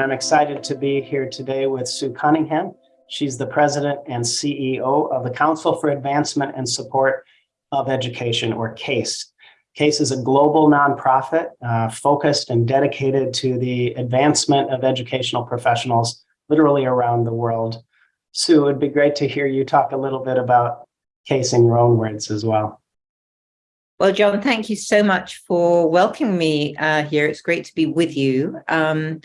excited to be here today with Sue Cunningham. She's the president and CEO of the Council for Advancement and Support of Education, or CASE. CASE is a global nonprofit uh, focused and dedicated to the advancement of educational professionals literally around the world. Sue, it'd be great to hear you talk a little bit about CASE in your own words as well. Well, John, thank you so much for welcoming me uh, here. It's great to be with you. Um,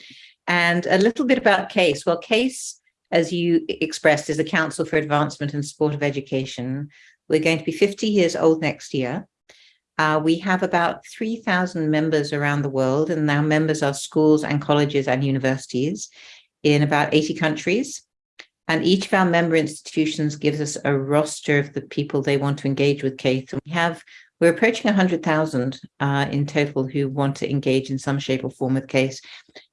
and a little bit about CASE. Well, CASE, as you expressed, is the Council for Advancement and Support of Education. We're going to be 50 years old next year. Uh, we have about 3,000 members around the world, and our members are schools and colleges and universities in about 80 countries. And each of our member institutions gives us a roster of the people they want to engage with CASE. And we have we're approaching 100,000 uh, in total who want to engage in some shape or form with CASE.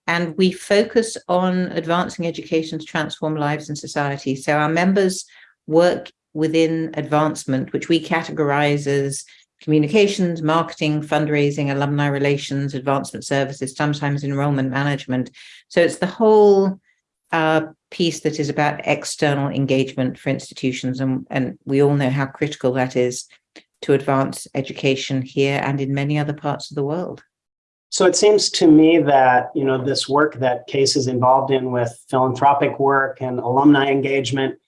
And we focus on advancing education to transform lives and society. So our members work within advancement, which we categorize as communications, marketing, fundraising, alumni relations, advancement services, sometimes enrollment management. So it's the whole uh, piece that is about external engagement for institutions. And, and we all know how critical that is to advance education here and in many other parts of the world. So it seems to me that, you know, this work that CASE is involved in with philanthropic work and alumni engagement,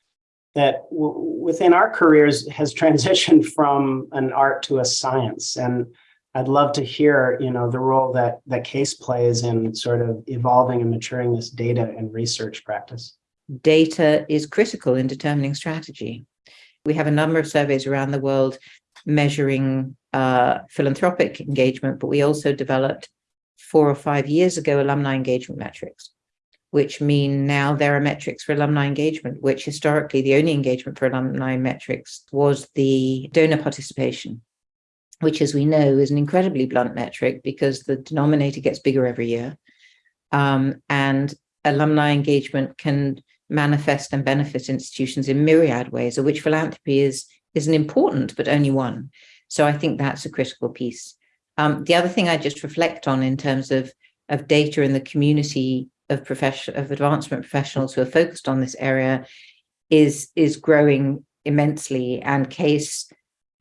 that within our careers has transitioned from an art to a science. And I'd love to hear, you know, the role that, that CASE plays in sort of evolving and maturing this data and research practice. Data is critical in determining strategy. We have a number of surveys around the world measuring uh, philanthropic engagement, but we also developed four or five years ago alumni engagement metrics, which mean now there are metrics for alumni engagement, which historically the only engagement for alumni metrics was the donor participation, which as we know is an incredibly blunt metric because the denominator gets bigger every year. Um, and alumni engagement can manifest and benefit institutions in myriad ways, of which philanthropy is is an important, but only one. So I think that's a critical piece. Um, the other thing I just reflect on in terms of, of data in the community of profession of advancement professionals who are focused on this area is, is growing immensely. And CASE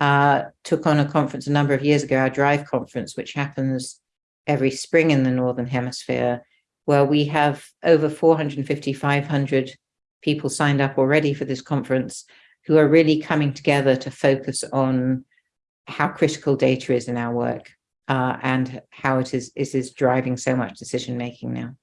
uh, took on a conference a number of years ago, our DRIVE conference, which happens every spring in the Northern Hemisphere, where we have over 450, 500 people signed up already for this conference who are really coming together to focus on how critical data is in our work uh, and how it is, is, is driving so much decision making now.